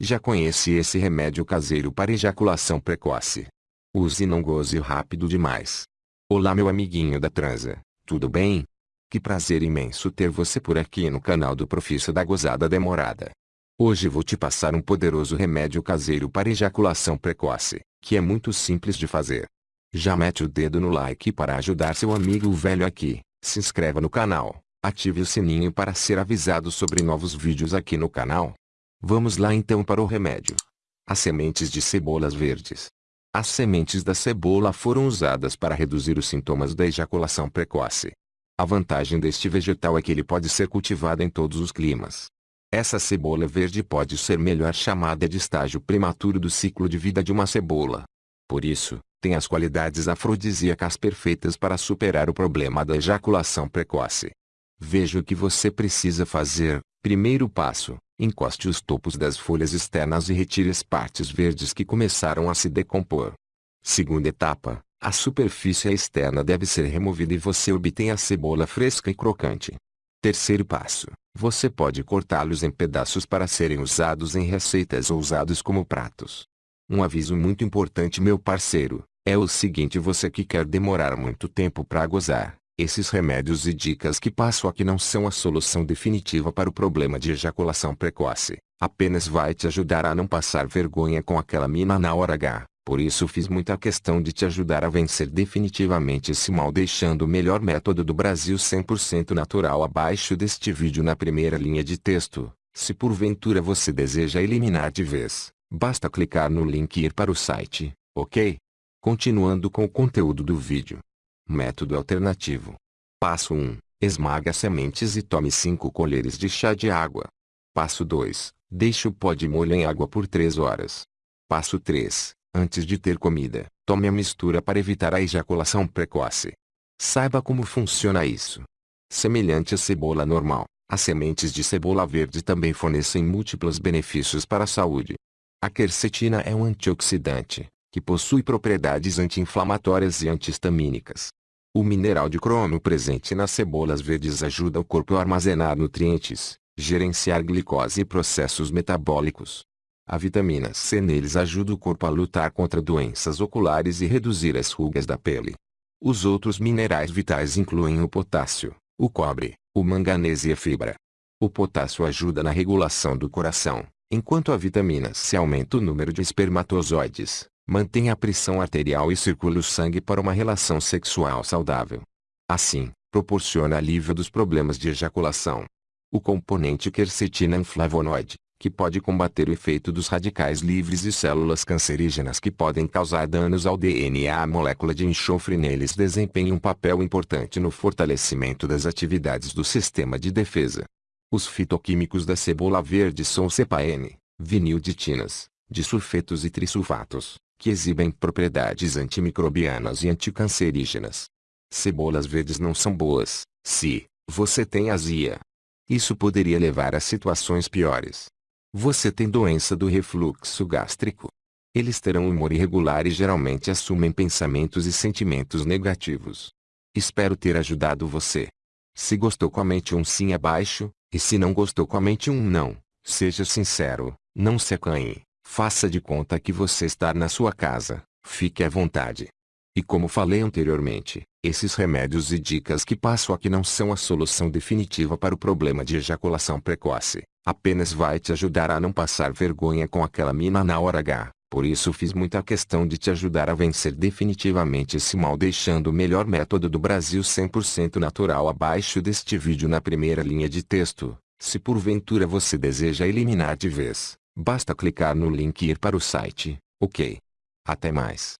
Já conhece esse remédio caseiro para ejaculação precoce? Use e não goze rápido demais. Olá meu amiguinho da transa, tudo bem? Que prazer imenso ter você por aqui no canal do Profissa da Gozada Demorada. Hoje vou te passar um poderoso remédio caseiro para ejaculação precoce, que é muito simples de fazer. Já mete o dedo no like para ajudar seu amigo velho aqui, se inscreva no canal, ative o sininho para ser avisado sobre novos vídeos aqui no canal. Vamos lá então para o remédio. As sementes de cebolas verdes. As sementes da cebola foram usadas para reduzir os sintomas da ejaculação precoce. A vantagem deste vegetal é que ele pode ser cultivado em todos os climas. Essa cebola verde pode ser melhor chamada de estágio prematuro do ciclo de vida de uma cebola. Por isso, tem as qualidades afrodisíacas perfeitas para superar o problema da ejaculação precoce. Veja o que você precisa fazer. Primeiro passo, encoste os topos das folhas externas e retire as partes verdes que começaram a se decompor. Segunda etapa, a superfície externa deve ser removida e você obtém a cebola fresca e crocante. Terceiro passo, você pode cortá-los em pedaços para serem usados em receitas ou usados como pratos. Um aviso muito importante meu parceiro, é o seguinte você que quer demorar muito tempo para gozar, esses remédios e dicas que passo aqui não são a solução definitiva para o problema de ejaculação precoce, apenas vai te ajudar a não passar vergonha com aquela mina na hora H. Por isso fiz muita questão de te ajudar a vencer definitivamente esse mal deixando o melhor método do Brasil 100% natural abaixo deste vídeo na primeira linha de texto. Se porventura você deseja eliminar de vez, basta clicar no link e ir para o site, ok? Continuando com o conteúdo do vídeo. Método alternativo. Passo 1. Esmaga sementes e tome 5 colheres de chá de água. Passo 2. Deixe o pó de molho em água por 3 horas. Passo 3. Antes de ter comida, tome a mistura para evitar a ejaculação precoce. Saiba como funciona isso. Semelhante à cebola normal, as sementes de cebola verde também fornecem múltiplos benefícios para a saúde. A quercetina é um antioxidante, que possui propriedades anti-inflamatórias e antihistamínicas. O mineral de cromo presente nas cebolas verdes ajuda o corpo a armazenar nutrientes, gerenciar glicose e processos metabólicos, a vitamina C neles ajuda o corpo a lutar contra doenças oculares e reduzir as rugas da pele. Os outros minerais vitais incluem o potássio, o cobre, o manganês e a fibra. O potássio ajuda na regulação do coração, enquanto a vitamina C aumenta o número de espermatozoides, mantém a pressão arterial e circula o sangue para uma relação sexual saudável. Assim, proporciona alívio dos problemas de ejaculação. O componente quercetina é um flavonoide, que pode combater o efeito dos radicais livres e células cancerígenas que podem causar danos ao DNA. A molécula de enxofre neles desempenha um papel importante no fortalecimento das atividades do sistema de defesa. Os fitoquímicos da cebola verde são CPN, vinilditinas, disulfetos e trisulfatos, que exibem propriedades antimicrobianas e anticancerígenas. Cebolas verdes não são boas, se você tem azia. Isso poderia levar a situações piores. Você tem doença do refluxo gástrico. Eles terão humor irregular e geralmente assumem pensamentos e sentimentos negativos. Espero ter ajudado você. Se gostou comente um sim abaixo, e se não gostou comente um não. Seja sincero, não se acanhe, faça de conta que você está na sua casa, fique à vontade. E como falei anteriormente, esses remédios e dicas que passo aqui não são a solução definitiva para o problema de ejaculação precoce. Apenas vai te ajudar a não passar vergonha com aquela mina na hora H. Por isso fiz muita questão de te ajudar a vencer definitivamente esse mal deixando o melhor método do Brasil 100% natural abaixo deste vídeo na primeira linha de texto. Se porventura você deseja eliminar de vez, basta clicar no link e ir para o site, ok? Até mais.